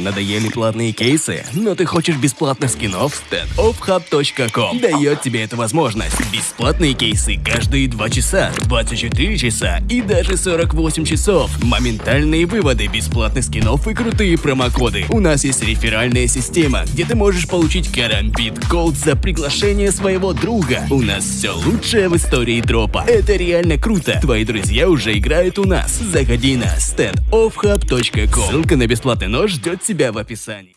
Надоели платные кейсы, но ты хочешь бесплатных скинов? standoffhub.com дает тебе эту возможность. Бесплатные кейсы каждые 2 часа, 24 часа и даже 48 часов. Моментальные выводы бесплатных скинов и крутые промокоды. У нас есть реферальная система, где ты можешь получить карамбит голд за приглашение своего друга. У нас все лучшее в истории дропа. Это реально круто. Твои друзья уже играют у нас. Заходи на standoffhub.com. Ссылка на бесплатный нож ждет тебя в описании.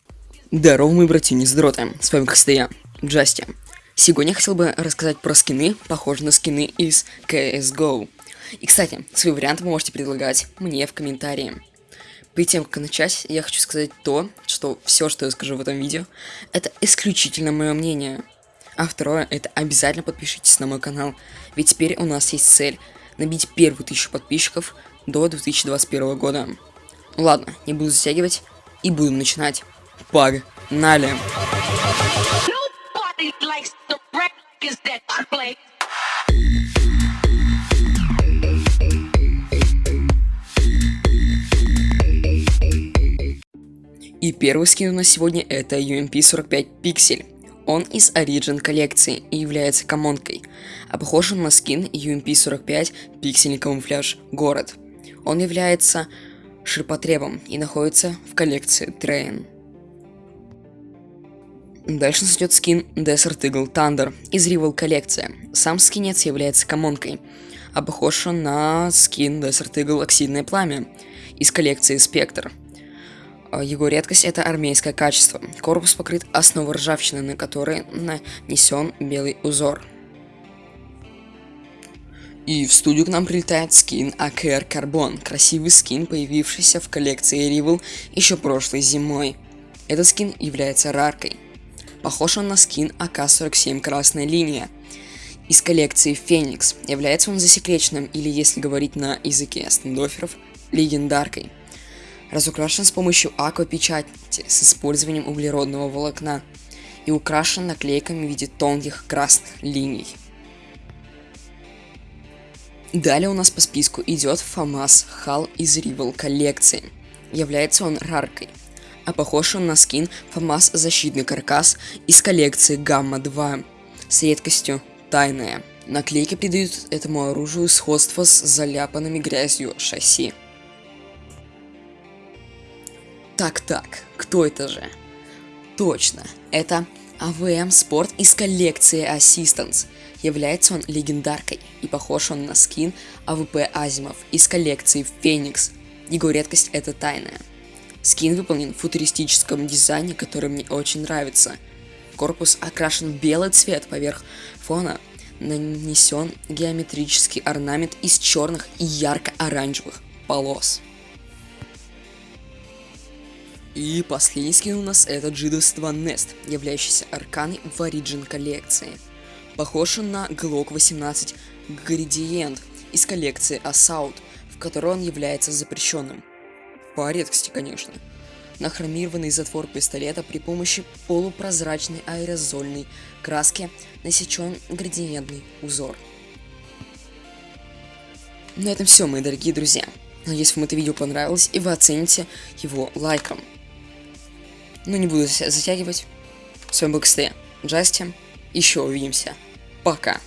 Здорово, мои братья здроты. С вами, как я, Джасти. Сегодня я хотел бы рассказать про скины, похожие на скины из CSGO. И, кстати, свои варианты вы можете предлагать мне в комментарии. Перед тем, как начать, я хочу сказать то, что все, что я скажу в этом видео, это исключительно мое мнение. А второе, это обязательно подпишитесь на мой канал, ведь теперь у нас есть цель набить первую тысячу подписчиков до 2021 года. Ладно, не буду затягивать и будем начинать. Погнали! И первый скин у нас сегодня это UMP-45 Pixel. Он из Origin коллекции и является комонкой, а похож он на скин UMP-45 Пиксельный камуфляж Город. Он является ширпотребом и находится в коллекции Train. Дальше нас идет скин Desert Eagle Thunder из Rival коллекции. Сам скинец является комонкой, а похож он на скин Desert Eagle Оксидное Пламя из коллекции Spectre. А, его редкость это армейское качество. Корпус покрыт основой ржавчины, на которой нанесен белый узор. И в студию к нам прилетает скин AKR Carbon, красивый скин, появившийся в коллекции Rival еще прошлой зимой. Этот скин является раркой. Похож он на скин АК-47 Красная Линия. Из коллекции Феникс является он засекреченным, или если говорить на языке стендоферов, легендаркой разукрашен с помощью аквапечати с использованием углеродного волокна и украшен наклейками в виде тонких красных линий. Далее у нас по списку идет ФАМАС Хал из Rival коллекции. Является он раркой, а похож он на скин ФАМАС Защитный каркас из коллекции Гамма 2 с редкостью Тайная. Наклейки придают этому оружию сходство с заляпанными грязью шасси. Так-так, кто это же? Точно, это АВМ Спорт из коллекции Assistance. Является он легендаркой и похож он на скин AWP Asiimov из коллекции Феникс. Его редкость это тайная. Скин выполнен в футуристическом дизайне, который мне очень нравится. Корпус окрашен в белый цвет поверх фона, нанесен геометрический орнамент из черных и ярко-оранжевых полос. И последний скин у нас это G22 Nest, являющийся арканой в Origin коллекции. Похож он на Glock 18 Gradient из коллекции Assault, в которой он является запрещенным. По редкости, конечно. На хромированный затвор пистолета при помощи полупрозрачной аэрозольной краски насечен градиентный узор. На этом все, мои дорогие друзья. Надеюсь, вам это видео понравилось и вы оцените его лайком. Но не буду затягивать. С вами был Кстэ, Джастин. Еще увидимся. Пока.